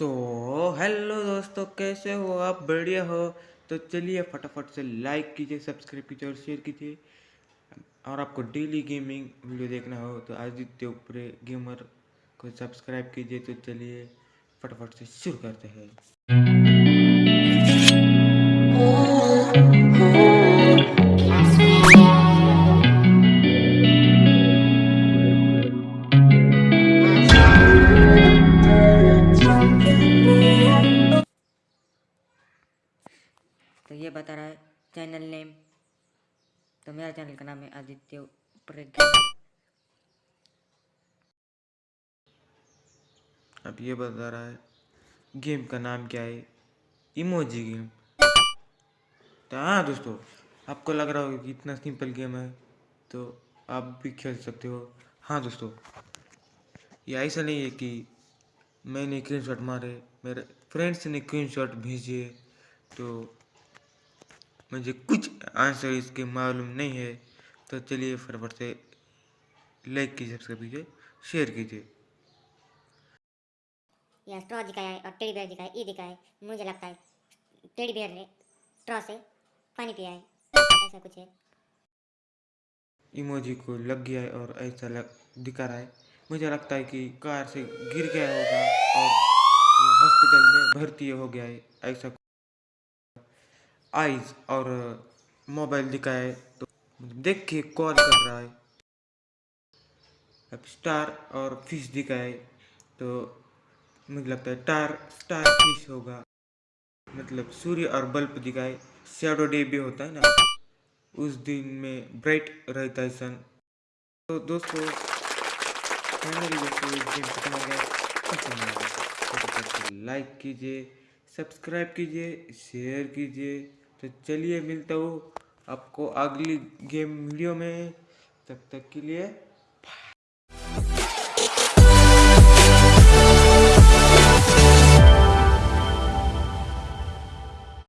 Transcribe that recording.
तो हेलो दोस्तों, कैसे हो आप? बढ़िया हो? तो चलिए फटाफट से लाइक कीजिए सब्सक्राइब कीजिए और शेयर कीजिए। और आपको डेली गेमिंग वीडियो देखना हो तो आदित्य उपरे गेमर को सब्सक्राइब कीजिए। तो चलिए फटाफट से शुरू करते हैं। तो ये बता रहा है चैनल नेम तो मेरा चैनल का नाम है आदित्य अब ये बता रहा है गेम का नाम क्या है? इमोजी गेम तो हाँ दोस्तों, आपको लग रहा होगा कि इतना सिंपल गेम है तो आप भी खेल सकते हो। हाँ दोस्तों, ये ऐसा नहीं है कि मैंने स्क्रीन शॉट मारे, मेरे फ्रेंड्स ने स्क्रीन शॉट भेजे तो मुझे कुछ आंसर इसके मालूम नहीं है। तो चलिए फटाफट से लाइक कीजिए सब्सक्राइब कीजिए शेयर कीजिए। यहाँ स्ट्रॉ दिखाया है और टेडी बियर दिखाया है ई दिखाया है। मुझे लगता है टेडी बियर ने स्ट्रॉ से पानी पिया है। ऐसा कुछ है। इमोजी को लग गया है और ऐसा लग दिखा रहा है। मुझे लगता है कि कार से गिर गया होगा और हॉस्पिटल में भर्ती हो गया है। ऐसा आइज़ और मोबाइल दिखाए तो देख के कॉल कर रहा है। अब स्टार और फ़िश दिखाए तो मुझे लगता है टार स्टार फ़िश होगा। मतलब सूर्य और बल्ब दिखाए शैडो डे भी होता है ना। उस दिन में ब्राइट रहता है सन तो दोस्तों लाइक कीजिए सब्सक्राइब कीजिए शेयर कीजिए। तो चलिए मिलता हूँ आपको अगली गेम वीडियो में। तब तक के लिए